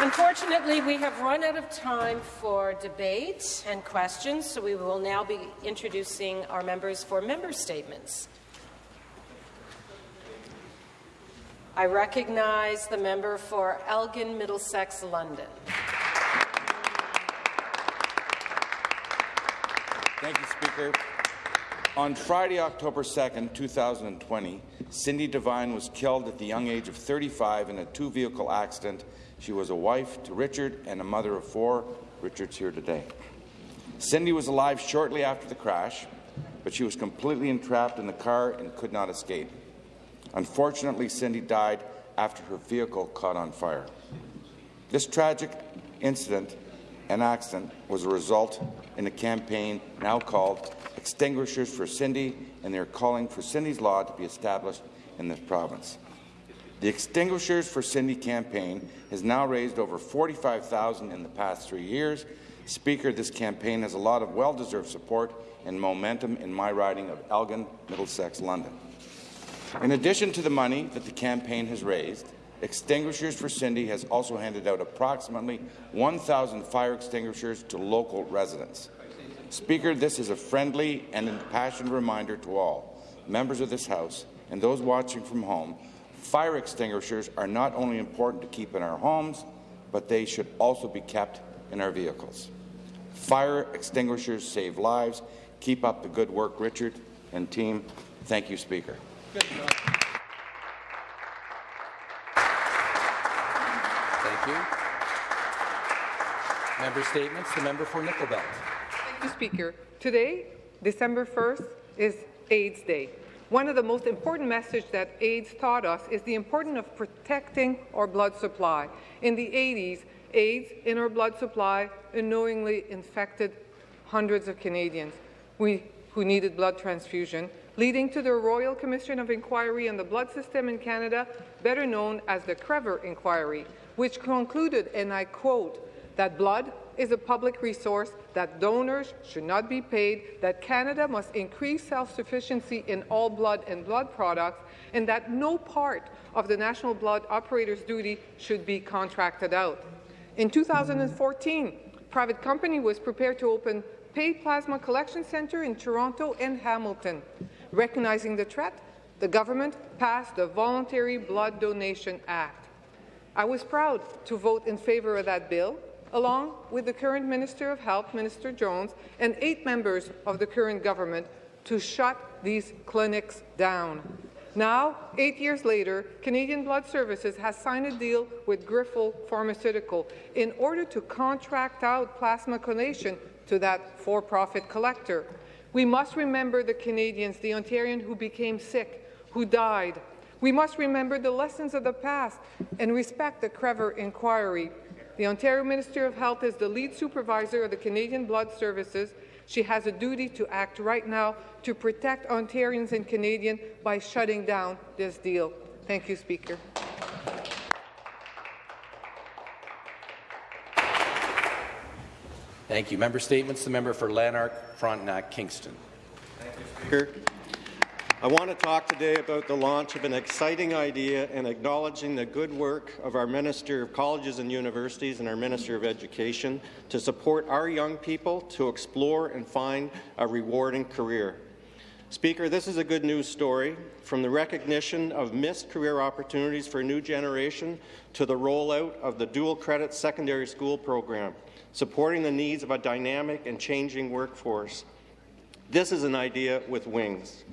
Unfortunately, we have run out of time for debate and questions, so we will now be introducing our members for member statements. I recognize the member for Elgin, Middlesex, London. Thank you, Speaker. On Friday, October 2, 2020, Cindy Devine was killed at the young age of 35 in a two-vehicle accident she was a wife to Richard and a mother of four. Richard's here today. Cindy was alive shortly after the crash, but she was completely entrapped in the car and could not escape. Unfortunately, Cindy died after her vehicle caught on fire. This tragic incident and accident was a result in a campaign now called Extinguishers for Cindy, and they are calling for Cindy's Law to be established in this province. The Extinguishers for Cindy campaign has now raised over 45000 in the past three years. Speaker, this campaign has a lot of well-deserved support and momentum in my riding of Elgin, Middlesex, London. In addition to the money that the campaign has raised, Extinguishers for Cindy has also handed out approximately 1,000 fire extinguishers to local residents. Speaker, this is a friendly and impassioned reminder to all members of this House and those watching from home Fire extinguishers are not only important to keep in our homes, but they should also be kept in our vehicles. Fire extinguishers save lives. Keep up the good work, Richard and team. Thank you, Speaker. Thank you. Member statements. The member for Nickel Belt. Thank you, Speaker. Today, December 1st, is AIDS Day. One of the most important messages that AIDS taught us is the importance of protecting our blood supply. In the 80s, AIDS in our blood supply unknowingly infected hundreds of Canadians we, who needed blood transfusion, leading to the Royal Commission of Inquiry on the Blood System in Canada, better known as the Krever Inquiry, which concluded, and I quote, that blood is a public resource, that donors should not be paid, that Canada must increase self-sufficiency in all blood and blood products, and that no part of the national blood operator's duty should be contracted out. In 2014, a private company was prepared to open paid plasma collection centre in Toronto and Hamilton. Recognizing the threat, the government passed the Voluntary Blood Donation Act. I was proud to vote in favour of that bill, along with the current Minister of Health, Minister Jones, and eight members of the current government to shut these clinics down. Now, eight years later, Canadian Blood Services has signed a deal with Grifols Pharmaceutical in order to contract out plasma donation to that for-profit collector. We must remember the Canadians, the Ontarian who became sick, who died. We must remember the lessons of the past and respect the Krever inquiry. The Ontario Minister of Health is the lead supervisor of the Canadian Blood Services. She has a duty to act right now to protect Ontarians and Canadians by shutting down this deal. Thank you, Speaker. Thank you. Member statements. The member for Lanark, Frontenac, Kingston. Thank you, Speaker. I want to talk today about the launch of an exciting idea and acknowledging the good work of our Minister of Colleges and Universities and our Minister of Education to support our young people to explore and find a rewarding career. Speaker, this is a good news story, from the recognition of missed career opportunities for a new generation to the rollout of the dual credit secondary school program, supporting the needs of a dynamic and changing workforce. This is an idea with wings.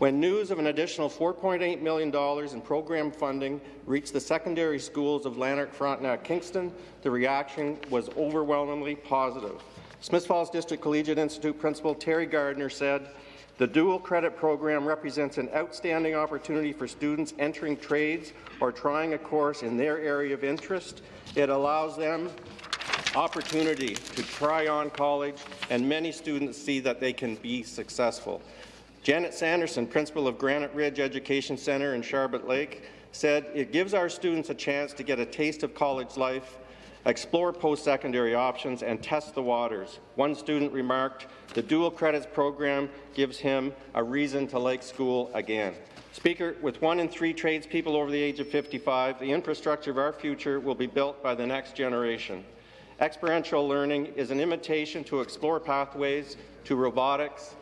When news of an additional $4.8 million in program funding reached the secondary schools of Lanark, Frontenac, Kingston, the reaction was overwhelmingly positive. Smith Falls District Collegiate Institute Principal Terry Gardner said, the dual credit program represents an outstanding opportunity for students entering trades or trying a course in their area of interest. It allows them opportunity to try on college, and many students see that they can be successful. Janet Sanderson, principal of Granite Ridge Education Centre in Sharbot Lake, said it gives our students a chance to get a taste of college life, explore post-secondary options, and test the waters. One student remarked, the dual credits program gives him a reason to like school again. Speaker, with one in three tradespeople over the age of 55, the infrastructure of our future will be built by the next generation. Experiential learning is an invitation to explore pathways to robotics,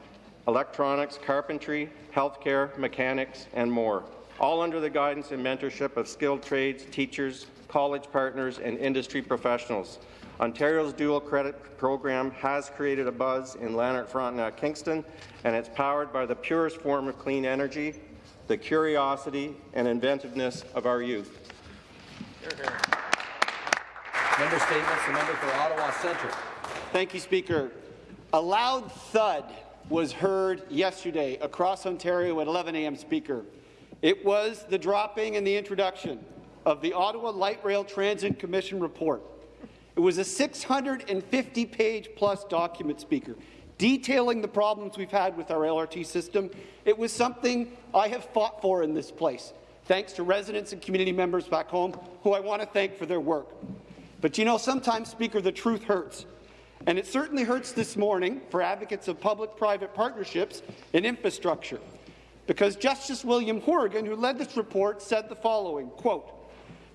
electronics, carpentry, healthcare, mechanics, and more, all under the guidance and mentorship of skilled trades, teachers, college partners, and industry professionals. Ontario's dual credit program has created a buzz in Lanark, Frontenac, uh, Kingston, and it's powered by the purest form of clean energy, the curiosity and inventiveness of our youth. Member statements. The member for Ottawa Centre. Thank you, Speaker. A loud thud was heard yesterday across Ontario at 11 a.m. Speaker. It was the dropping and the introduction of the Ottawa Light Rail Transit Commission report. It was a 650-page plus document, Speaker, detailing the problems we've had with our LRT system. It was something I have fought for in this place, thanks to residents and community members back home, who I want to thank for their work. But you know, sometimes, Speaker, the truth hurts. And it certainly hurts this morning for advocates of public-private partnerships in infrastructure. Because Justice William Hourigan, who led this report, said the following, quote,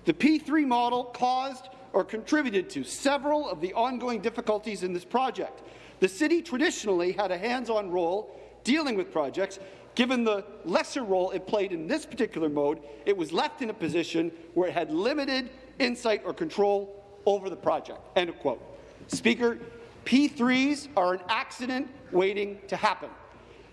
the P3 model caused or contributed to several of the ongoing difficulties in this project. The city traditionally had a hands-on role dealing with projects. Given the lesser role it played in this particular mode, it was left in a position where it had limited insight or control over the project. End of quote. Speaker, P3s are an accident waiting to happen.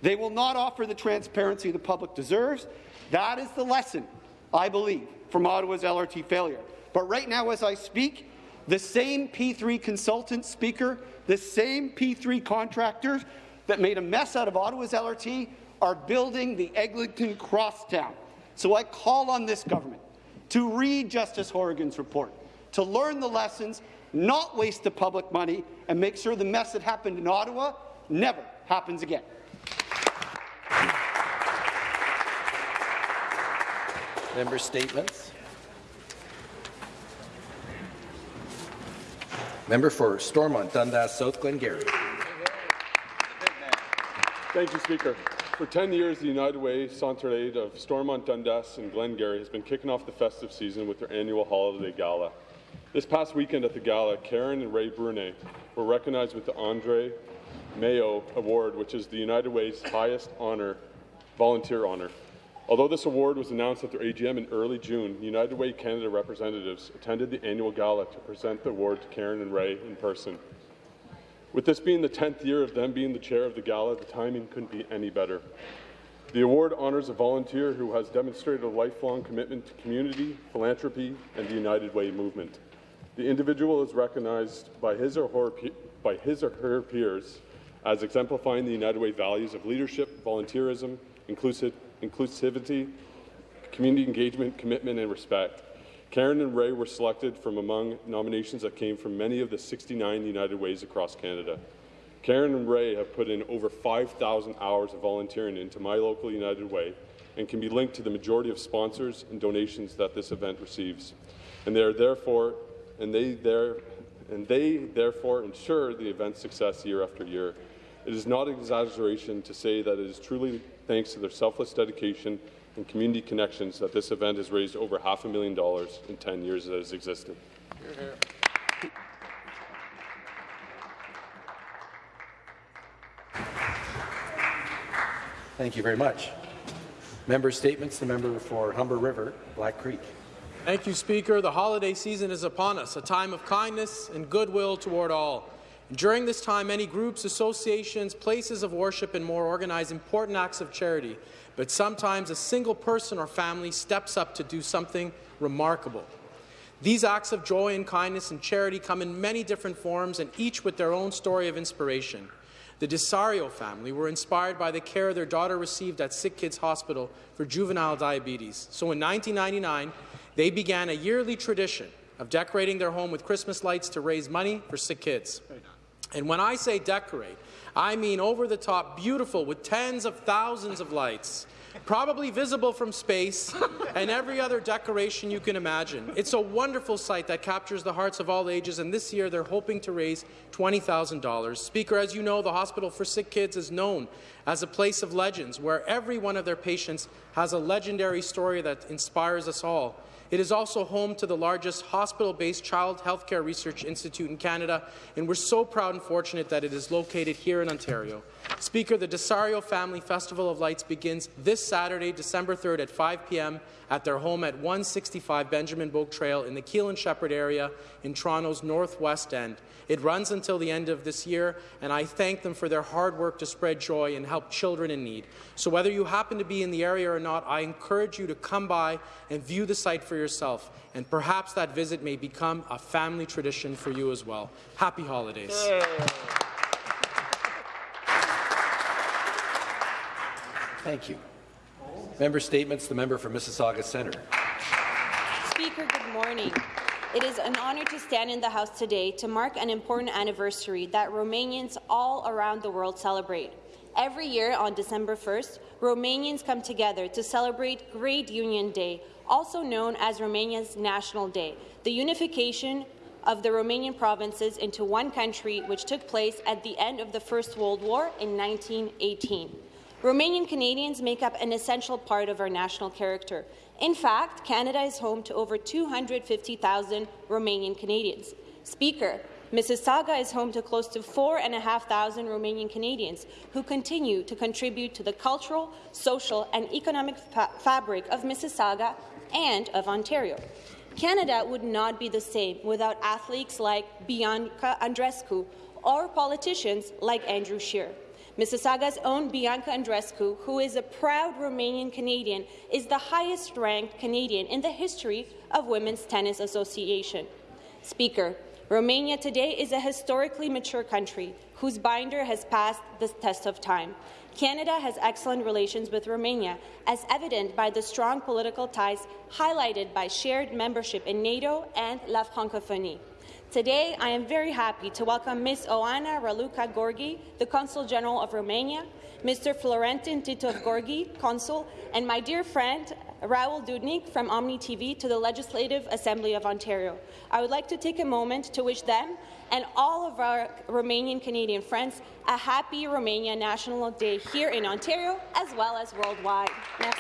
They will not offer the transparency the public deserves. That is the lesson, I believe, from Ottawa's LRT failure. But right now, as I speak, the same P3 consultant speaker, the same P3 contractors that made a mess out of Ottawa's LRT are building the Eglinton Crosstown. So I call on this government to read Justice Hourigan's report, to learn the lessons, not waste the public money, and make sure the mess that happened in Ottawa never happens again. Member statements. Member for Stormont, Dundas, South Glengarry. Thank you, Speaker. For 10 years, the United Way Centraide of Stormont, Dundas and Glengarry has been kicking off the festive season with their annual holiday gala. This past weekend at the gala, Karen and Ray Brunet were recognized with the Andre Mayo Award, which is the United Way's highest honor, volunteer honor. Although this award was announced at their AGM in early June, United Way Canada representatives attended the annual gala to present the award to Karen and Ray in person. With this being the 10th year of them being the chair of the gala, the timing couldn't be any better. The award honors a volunteer who has demonstrated a lifelong commitment to community, philanthropy, and the United Way movement. The individual is recognized by his or her, by his or her peers as exemplifying the United Way values of leadership, volunteerism, inclusive, inclusivity, community engagement, commitment, and respect. Karen and Ray were selected from among nominations that came from many of the 69 United Ways across Canada. Karen and Ray have put in over 5,000 hours of volunteering into My Local United Way and can be linked to the majority of sponsors and donations that this event receives. And they are therefore, and they there, and they therefore ensure the event's success year after year. It is not an exaggeration to say that it is truly thanks to their selfless dedication and community connections that this event has raised over half a million dollars in 10 years that it has existed. Thank you very much. Member statements. The member for Humber River, Black Creek. Thank you, Speaker. The holiday season is upon us, a time of kindness and goodwill toward all. During this time, many groups, associations, places of worship, and more organize important acts of charity. But sometimes a single person or family steps up to do something remarkable. These acts of joy and kindness and charity come in many different forms and each with their own story of inspiration. The Desario family were inspired by the care their daughter received at Sick Kids Hospital for juvenile diabetes. So in 1999, they began a yearly tradition of decorating their home with Christmas lights to raise money for sick kids. And when I say decorate, I mean over the top beautiful with tens of thousands of lights. probably visible from space, and every other decoration you can imagine. It's a wonderful sight that captures the hearts of all ages, and this year they're hoping to raise $20,000. Speaker, as you know, the Hospital for Sick Kids is known as a place of legends, where every one of their patients has a legendary story that inspires us all. It is also home to the largest hospital-based child healthcare research institute in Canada, and we're so proud and fortunate that it is located here in Ontario. Speaker, the Desario Family Festival of Lights begins this Saturday, December 3rd at 5 p.m. at their home at 165 Benjamin Boake Trail in the Keele and Sheppard area in Toronto's northwest end. It runs until the end of this year, and I thank them for their hard work to spread joy and help children in need. So whether you happen to be in the area or not, I encourage you to come by and view the site for yourself, and perhaps that visit may become a family tradition for you as well. Happy holidays. Thank you. Member statements. The member for Mississauga Centre. Speaker, good morning. It is an honour to stand in the House today to mark an important anniversary that Romanians all around the world celebrate. Every year on December 1st, Romanians come together to celebrate Great Union Day, also known as Romania's National Day, the unification of the Romanian provinces into one country which took place at the end of the First World War in 1918. Romanian Canadians make up an essential part of our national character. In fact, Canada is home to over 250,000 Romanian Canadians. Speaker, Mississauga is home to close to 4,500 Romanian Canadians who continue to contribute to the cultural, social and economic fa fabric of Mississauga and of Ontario. Canada would not be the same without athletes like Bianca Andreescu or politicians like Andrew Scheer. Mississauga's own Bianca Andreescu, who is a proud Romanian Canadian, is the highest-ranked Canadian in the history of Women's Tennis Association. Speaker, Romania today is a historically mature country whose binder has passed the test of time. Canada has excellent relations with Romania, as evident by the strong political ties highlighted by shared membership in NATO and La Francophonie. Today, I am very happy to welcome Ms. Oana Raluca Gorgi, the Consul General of Romania, Mr. Florentin Titov Gorgi, Consul, and my dear friend Raul Dudnik from Omni TV to the Legislative Assembly of Ontario. I would like to take a moment to wish them and all of our Romanian Canadian friends a happy Romania National Day here in Ontario as well as worldwide. Merci.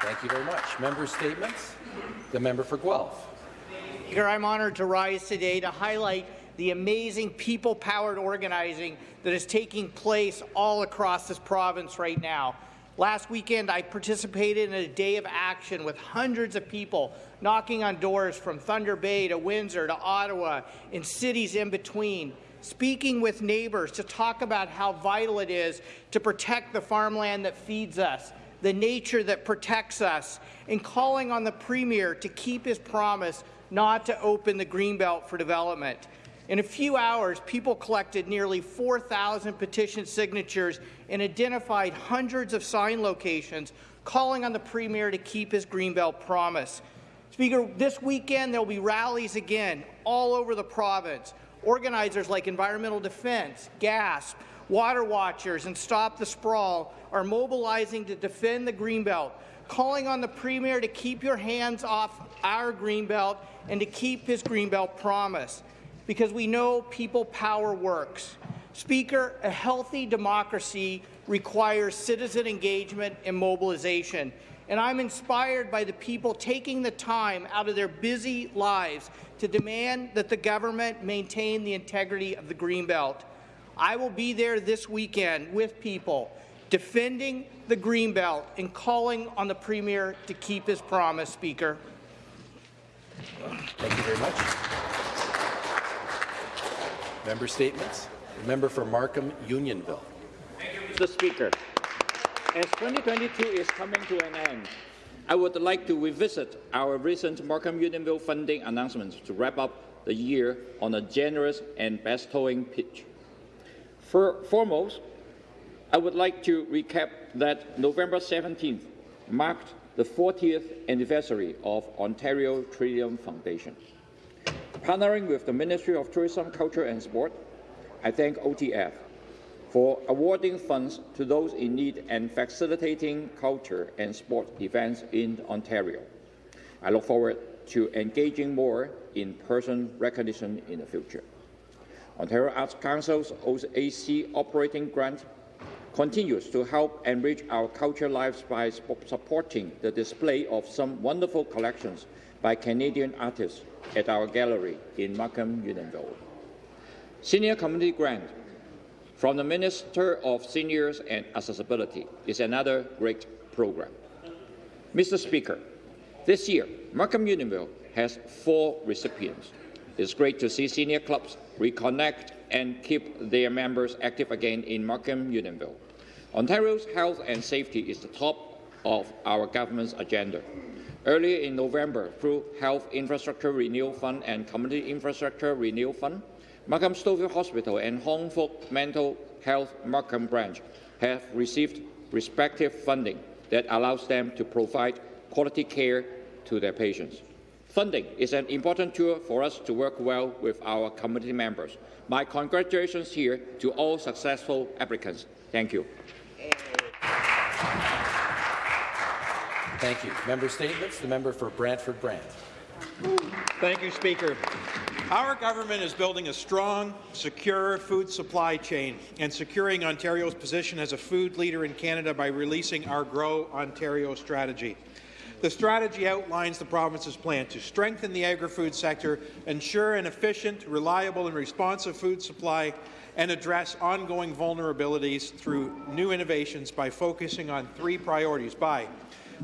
Thank you very much. Member statements. The member for Guelph. Speaker, I'm honoured to rise today to highlight the amazing people-powered organizing that is taking place all across this province right now. Last weekend, I participated in a day of action with hundreds of people knocking on doors from Thunder Bay to Windsor to Ottawa and cities in between, speaking with neighbours to talk about how vital it is to protect the farmland that feeds us, the nature that protects us, and calling on the Premier to keep his promise not to open the Greenbelt for development. In a few hours, people collected nearly 4,000 petition signatures and identified hundreds of sign locations, calling on the Premier to keep his Greenbelt promise. Speaker, this weekend there will be rallies again all over the province. Organizers like Environmental Defence, GASP, Water Watchers and Stop the Sprawl are mobilizing to defend the Greenbelt, calling on the Premier to keep your hands off our Greenbelt and to keep his Greenbelt promise, because we know people power works. Speaker, a healthy democracy requires citizen engagement and mobilization, and I'm inspired by the people taking the time out of their busy lives to demand that the government maintain the integrity of the Greenbelt. I will be there this weekend with people defending the Greenbelt and calling on the Premier to keep his promise, Speaker. Thank you very much. Member statements. The member for Markham Unionville. Thank you, Mr. Speaker, as 2022 is coming to an end, I would like to revisit our recent Markham Unionville funding announcements to wrap up the year on a generous and best bestowing pitch. For, foremost, I would like to recap that November 17th marked the 40th anniversary of Ontario Trillium Foundation. Partnering with the Ministry of Tourism, Culture and Sport, I thank OTF for awarding funds to those in need and facilitating culture and sport events in Ontario. I look forward to engaging more in-person recognition in the future. Ontario Arts Council's OAC operating grant continues to help enrich our culture lives by supporting the display of some wonderful collections by Canadian artists at our gallery in Markham, Unionville. Senior Community Grant from the Minister of Seniors and Accessibility is another great program. Mr. Speaker, this year, Markham Unionville has four recipients. It's great to see senior clubs reconnect and keep their members active again in Markham Unionville. Ontario's health and safety is the top of our government's agenda. Earlier in November, through Health Infrastructure Renewal Fund and Community Infrastructure Renewal Fund, Markham Stouffville Hospital and Hong Fook Mental Health Markham Branch have received respective funding that allows them to provide quality care to their patients. Funding is an important tool for us to work well with our community members. My congratulations here to all successful applicants. Thank you. Thank you. Member statements. The member for Brantford Brant. Thank you, Speaker. Our government is building a strong, secure food supply chain and securing Ontario's position as a food leader in Canada by releasing our Grow Ontario strategy. The strategy outlines the province's plan to strengthen the agri-food sector, ensure an efficient, reliable and responsive food supply, and address ongoing vulnerabilities through new innovations by focusing on three priorities by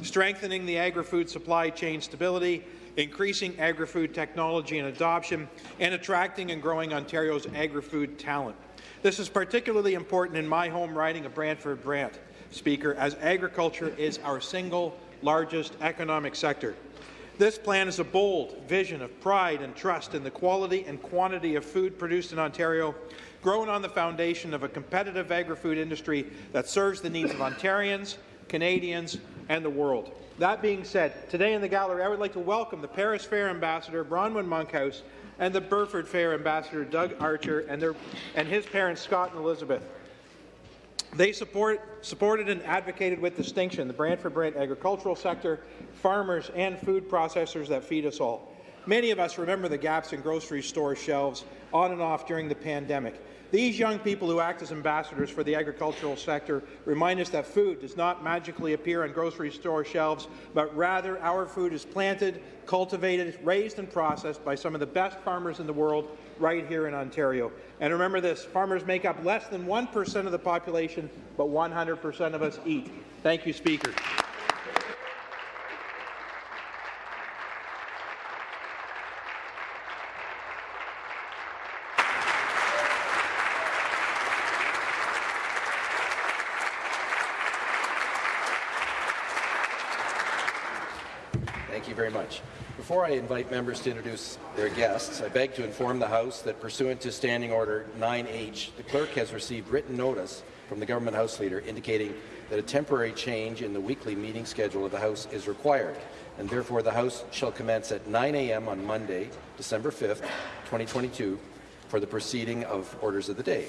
strengthening the agri-food supply chain stability, increasing agri-food technology and adoption, and attracting and growing Ontario's agri-food talent. This is particularly important in my home riding of Brantford Brant, Speaker, as agriculture is our single largest economic sector. This plan is a bold vision of pride and trust in the quality and quantity of food produced in Ontario, grown on the foundation of a competitive agri-food industry that serves the needs of Ontarians, Canadians, and the world. That being said, today in the gallery, I would like to welcome the Paris Fair Ambassador Bronwyn Monkhouse and the Burford Fair Ambassador Doug Archer and, their, and his parents Scott and Elizabeth. They support, supported and advocated with distinction the Brantford Brant agricultural sector, farmers and food processors that feed us all. Many of us remember the gaps in grocery store shelves on and off during the pandemic. These young people who act as ambassadors for the agricultural sector remind us that food does not magically appear on grocery store shelves, but rather our food is planted, cultivated, raised and processed by some of the best farmers in the world right here in Ontario. And remember this, farmers make up less than 1% of the population, but 100% of us eat. Thank you, Speaker. Thank you very much. Before I invite members to introduce their guests, I beg to inform the House that pursuant to Standing Order 9H, the clerk has received written notice from the Government House Leader indicating that a temporary change in the weekly meeting schedule of the House is required, and therefore the House shall commence at 9 a.m. on Monday, December 5th, 2022, for the proceeding of orders of the day.